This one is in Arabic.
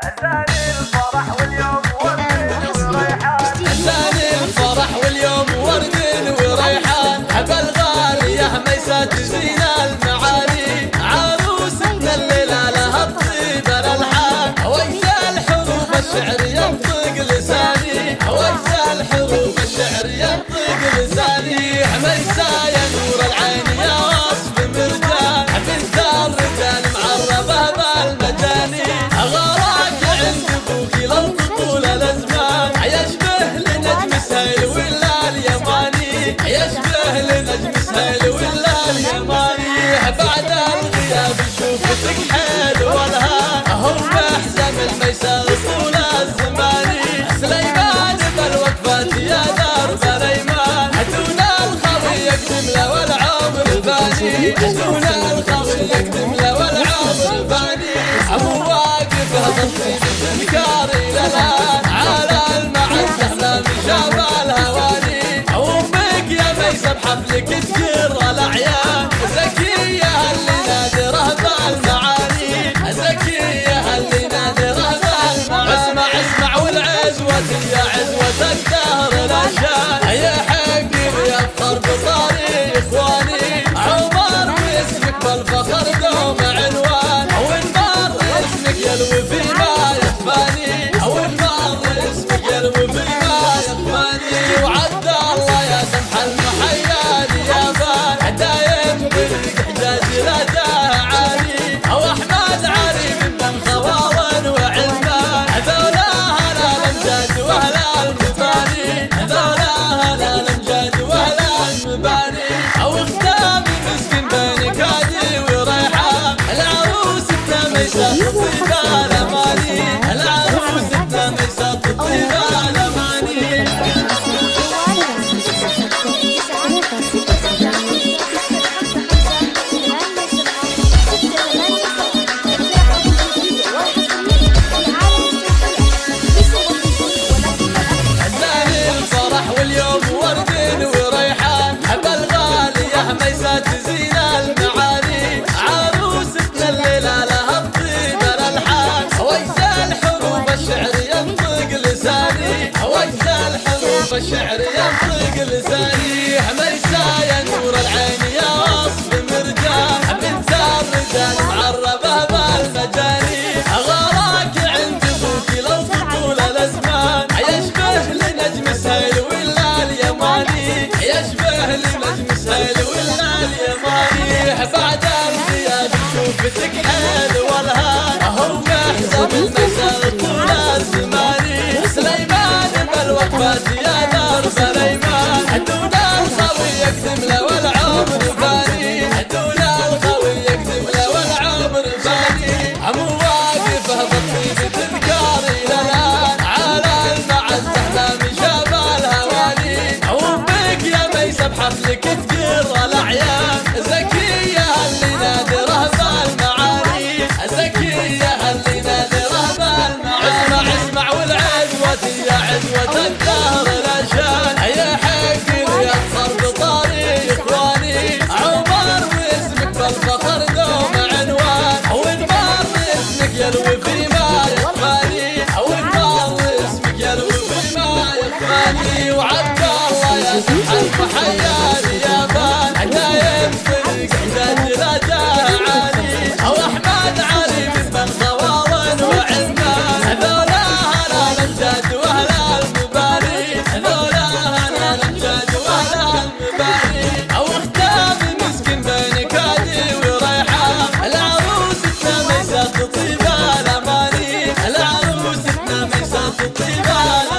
هزاني الفرح واليوم يجدونا الخاص نكتب له والعاص الباني ابو واقف هذا الكاري للان على المعز إحنا من شاب الهواني أمك يا ميسم حفلك تجي الفخر دوما. عطش الشعر ينطق لسانيح مشايا نور العين يا وصف مرجاح من سار رجال معربه بالمجاني غراك عند ابوكي لو طول الأزمان. يشبه لنجم سهيل ولا اليماني. يشبه لنجم سهيل ولا اليماني. بعد الزياد شوفتك حيل والهان. Portugal.